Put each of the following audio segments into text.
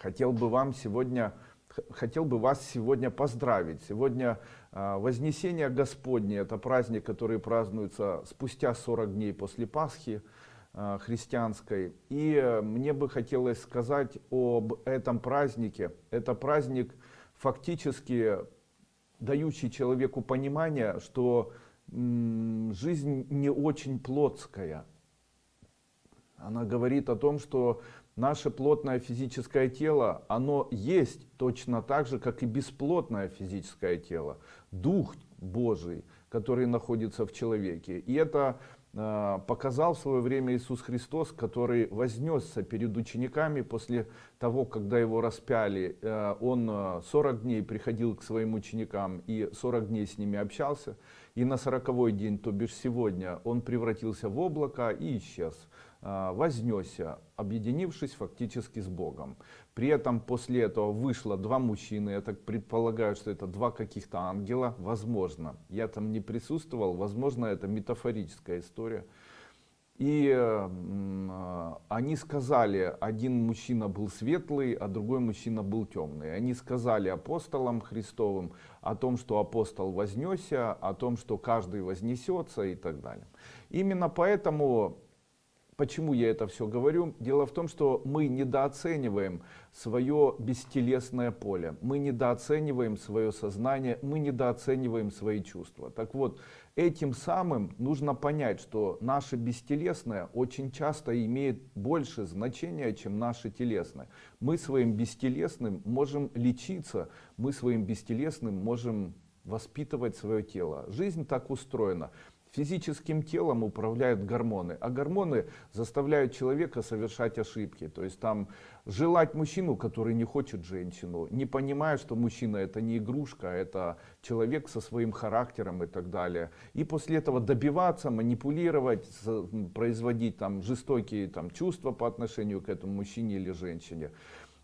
хотел бы вам сегодня хотел бы вас сегодня поздравить. Сегодня а, вознесение господне это праздник который празднуется спустя 40 дней после пасхи а, христианской. И мне бы хотелось сказать об этом празднике. Это праздник фактически дающий человеку понимание что жизнь не очень плотская. Она говорит о том что наше плотное физическое тело, оно есть точно так же, как и бесплотное физическое тело. Дух Божий, который находится в человеке. И это э, показал в свое время Иисус Христос, который вознесся перед учениками после того, когда его распяли. Э, он 40 э, дней приходил к своим ученикам и 40 дней с ними общался. И на 40 день, то бишь сегодня, он превратился в облако и исчез. А, вознесся, объединившись фактически с Богом. При этом после этого вышло два мужчины, я так предполагаю, что это два каких-то ангела, возможно. Я там не присутствовал, возможно, это метафорическая история. И э, они сказали, один мужчина был светлый, а другой мужчина был темный. Они сказали апостолам Христовым о том, что апостол вознесся, о том, что каждый вознесется и так далее. Именно поэтому Почему я это все говорю? Дело в том, что мы недооцениваем свое бестелесное поле, мы недооцениваем свое сознание, мы недооцениваем свои чувства. Так вот, этим самым нужно понять, что наше бестелесное очень часто имеет больше значения, чем наше телесное. Мы своим бестелесным можем лечиться, мы своим бестелесным можем воспитывать свое тело. Жизнь так устроена физическим телом управляют гормоны, а гормоны заставляют человека совершать ошибки. То есть там желать мужчину, который не хочет женщину, не понимая, что мужчина это не игрушка, это человек со своим характером и так далее. И после этого добиваться, манипулировать, производить там жестокие там, чувства по отношению к этому мужчине или женщине.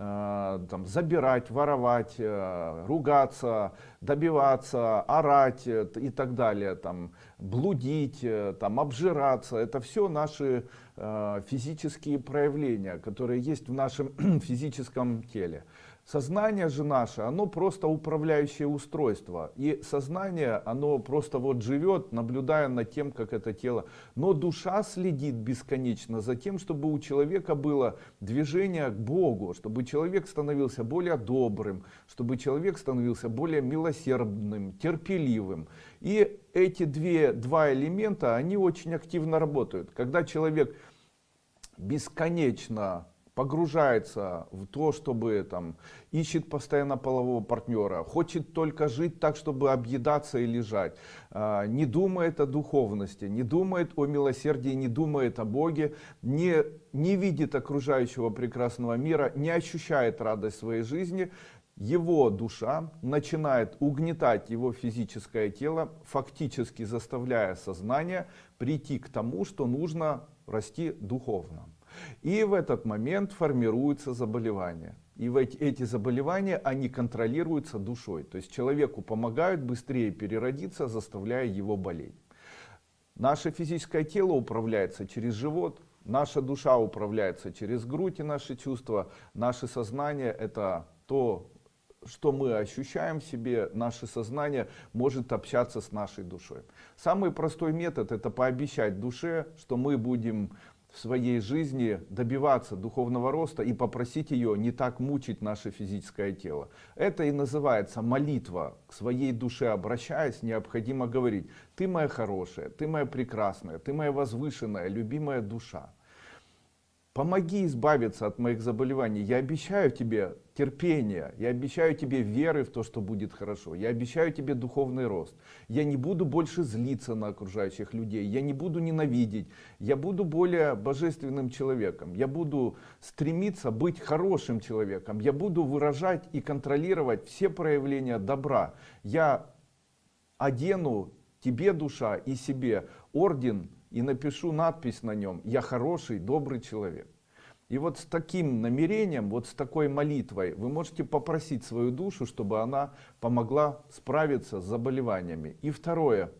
Э, там, забирать, воровать, э, ругаться, добиваться, орать э, и так далее, там, блудить, там, обжираться. Это все наши физические проявления, которые есть в нашем физическом теле. Сознание же наше, оно просто управляющее устройство. И сознание, оно просто вот живет, наблюдая над тем, как это тело. Но душа следит бесконечно за тем, чтобы у человека было движение к Богу, чтобы человек становился более добрым, чтобы человек становился более милосердным, терпеливым. И эти две, два элемента, они очень активно работают. Когда человек бесконечно погружается в то, чтобы там ищет постоянно полового партнера, хочет только жить так, чтобы объедаться и лежать, а, не думает о духовности, не думает о милосердии, не думает о Боге, не, не видит окружающего прекрасного мира, не ощущает радость своей жизни, его душа начинает угнетать его физическое тело, фактически заставляя сознание прийти к тому, что нужно расти духовно. И в этот момент формируются заболевания. И эти заболевания, они контролируются душой. То есть человеку помогают быстрее переродиться, заставляя его болеть. Наше физическое тело управляется через живот, наша душа управляется через грудь и наши чувства. Наше сознание это то, что мы ощущаем в себе, наше сознание может общаться с нашей душой. Самый простой метод это пообещать душе, что мы будем в своей жизни добиваться духовного роста и попросить ее не так мучить наше физическое тело. Это и называется молитва. К своей душе обращаясь, необходимо говорить, ты моя хорошая, ты моя прекрасная, ты моя возвышенная, любимая душа. Помоги избавиться от моих заболеваний. Я обещаю тебе терпение. Я обещаю тебе веры в то, что будет хорошо. Я обещаю тебе духовный рост. Я не буду больше злиться на окружающих людей. Я не буду ненавидеть. Я буду более божественным человеком. Я буду стремиться быть хорошим человеком. Я буду выражать и контролировать все проявления добра. Я одену тебе, душа, и себе орден и напишу надпись на нем «Я хороший, добрый человек». И вот с таким намерением, вот с такой молитвой вы можете попросить свою душу, чтобы она помогла справиться с заболеваниями. И второе,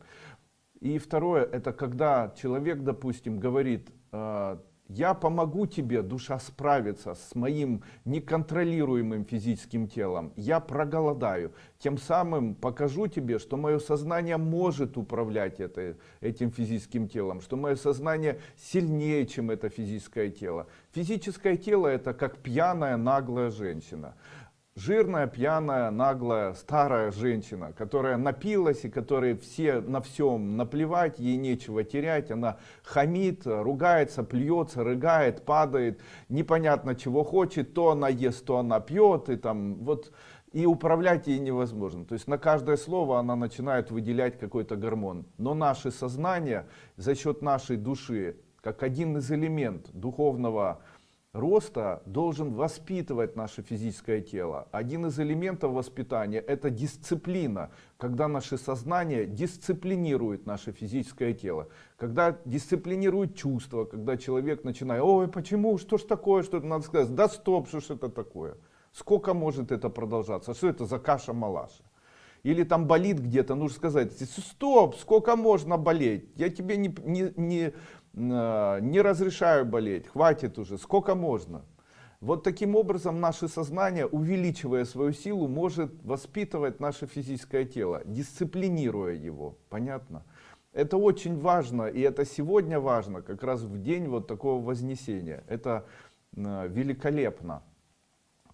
и второе это когда человек, допустим, говорит, э, Я помогу тебе, душа, справиться с моим неконтролируемым физическим телом. Я проголодаю. Тем самым покажу тебе, что мое сознание может управлять это, этим физическим телом, что мое сознание сильнее, чем это физическое тело. Физическое тело это как пьяная наглая женщина жирная, пьяная, наглая, старая женщина, которая напилась и которой все на всем наплевать, ей нечего терять, она хамит, ругается, плюется, рыгает, падает, непонятно чего хочет, то она ест, то она пьет, и там вот и управлять ей невозможно. То есть на каждое слово она начинает выделять какой-то гормон. Но наше сознание за счет нашей души, как один из элементов духовного роста должен воспитывать наше физическое тело. Один из элементов воспитания это дисциплина, когда наше сознание дисциплинирует наше физическое тело. Когда дисциплинирует чувства, когда человек начинает, ой, почему, что ж такое, что надо сказать, да стоп, что ж это такое. Сколько может это продолжаться, что это за каша-малаша. Или там болит где-то, нужно сказать, стоп, сколько можно болеть, я тебе не, не, не не разрешаю болеть, хватит уже, сколько можно. Вот таким образом наше сознание, увеличивая свою силу, может воспитывать наше физическое тело, дисциплинируя его. Понятно? Это очень важно, и это сегодня важно, как раз в день вот такого вознесения. Это э, великолепно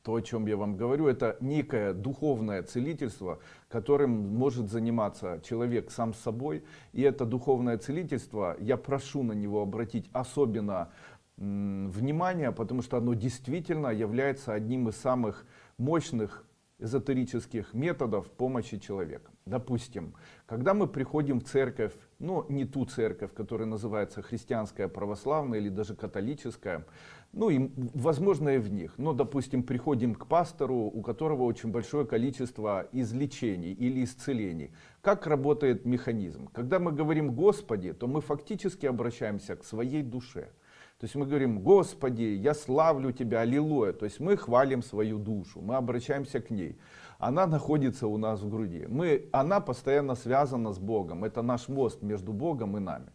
то, о чем я вам говорю, это некое духовное целительство, которым может заниматься человек сам с собой. И это духовное целительство, я прошу на него обратить особенно внимание, потому что оно действительно является одним из самых мощных эзотерических методов помощи человека. Допустим, когда мы приходим в церковь, ну не ту церковь, которая называется христианская, православная или даже католическая, ну и возможно и в них, но допустим приходим к пастору, у которого очень большое количество излечений или исцелений. Как работает механизм? Когда мы говорим Господи, то мы фактически обращаемся к своей душе. То есть мы говорим, Господи, я славлю Тебя, аллилуйя. То есть мы хвалим свою душу, мы обращаемся к ней. Она находится у нас в груди. Мы, она постоянно связана с Богом. Это наш мост между Богом и нами.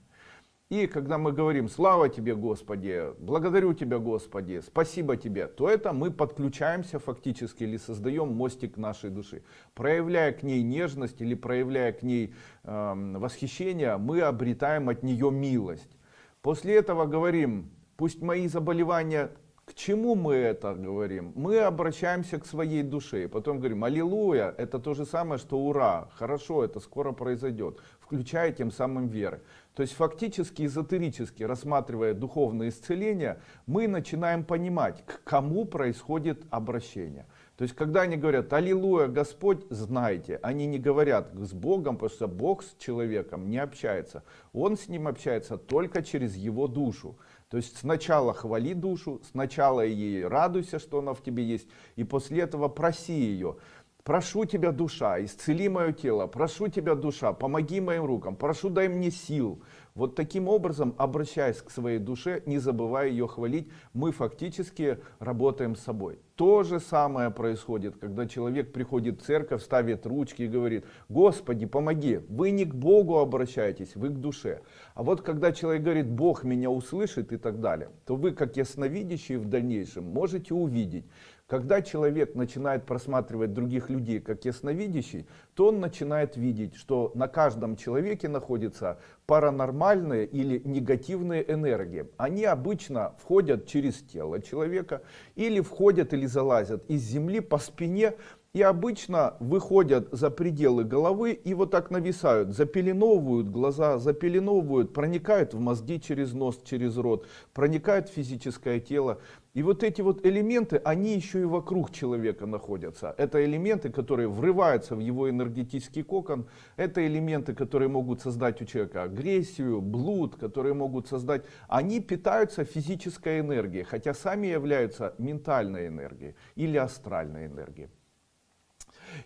И когда мы говорим «Слава Тебе, Господи», «Благодарю Тебя, Господи», «Спасибо Тебе», то это мы подключаемся фактически или создаем мостик нашей души. Проявляя к ней нежность или проявляя к ней э, восхищение, мы обретаем от нее милость. После этого говорим Пусть мои заболевания, к чему мы это говорим? Мы обращаемся к своей душе, потом говорим, аллилуйя, это то же самое, что ура, хорошо, это скоро произойдет, включая тем самым веры. То есть фактически, эзотерически, рассматривая духовное исцеление, мы начинаем понимать, к кому происходит обращение. То есть, когда они говорят «Аллилуйя, Господь», знайте, они не говорят с Богом, потому что Бог с человеком не общается. Он с ним общается только через его душу. То есть сначала хвали душу, сначала ей радуйся, что она в тебе есть, и после этого проси ее. Прошу тебя, душа, исцели мое тело, прошу тебя, душа, помоги моим рукам, прошу дай мне сил, вот таким образом, обращаясь к своей душе, не забывая ее хвалить, мы фактически работаем с собой. То же самое происходит, когда человек приходит в церковь, ставит ручки и говорит, Господи, помоги, вы не к Богу обращаетесь, вы к душе. А вот когда человек говорит, Бог меня услышит и так далее, то вы, как ясновидящие в дальнейшем, можете увидеть, когда человек начинает просматривать других людей как ясновидящий, то он начинает видеть, что на каждом человеке находится паранормальные или негативные энергии. Они обычно входят через тело человека или входят или залазят из земли по спине и обычно выходят за пределы головы и вот так нависают, запеленовывают глаза, запеленовывают, проникают в мозги через нос, через рот, проникают в физическое тело. И вот эти вот элементы, они еще и вокруг человека находятся. Это элементы, которые врываются в его энергетический кокон. Это элементы, которые могут создать у человека агрессию, блуд, которые могут создать... Они питаются физической энергией, хотя сами являются ментальной энергией или астральной энергией.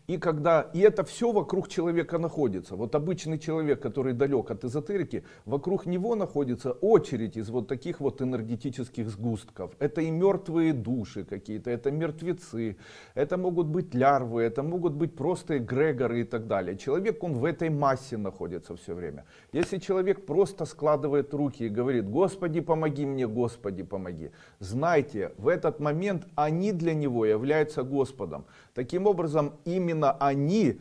И когда и это все вокруг человека находится. Вот обычный человек, который далек от эзотерики, вокруг него находится очередь из вот таких вот энергетических сгустков. Это и мертвые души какие-то, это мертвецы, это могут быть лярвы, это могут быть просто эгрегоры и так далее. Человек, он в этой массе находится все время. Если человек просто складывает руки и говорит, Господи, помоги мне, Господи, помоги. Знайте, в этот момент они для него являются Господом. Таким образом, именно они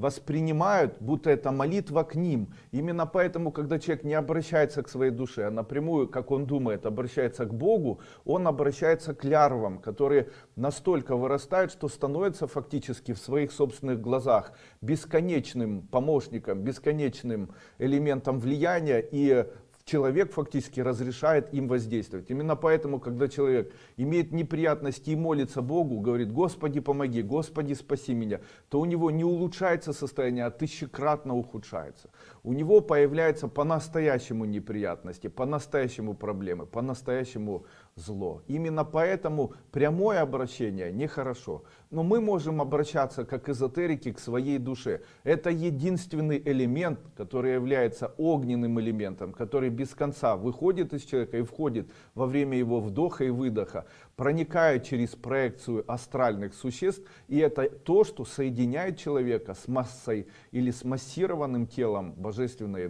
воспринимают, будто это молитва к ним. Именно поэтому, когда человек не обращается к своей душе, а напрямую, как он думает, обращается к Богу, он обращается к лярвам, которые настолько вырастают, что становятся фактически в своих собственных глазах бесконечным помощником, бесконечным элементом влияния и человек фактически разрешает им воздействовать. Именно поэтому, когда человек имеет неприятности и молится Богу, говорит, Господи, помоги, Господи, спаси меня, то у него не улучшается состояние, а тысячекратно ухудшается. У него появляются по-настоящему неприятности, по-настоящему проблемы, по-настоящему зло. Именно поэтому прямое обращение нехорошо. Но мы можем обращаться как эзотерики к своей душе. Это единственный элемент, который является огненным элементом, который без конца выходит из человека и входит во время его вдоха и выдоха, проникает через проекцию астральных существ. И это то, что соединяет человека с массой или с массированным телом божественной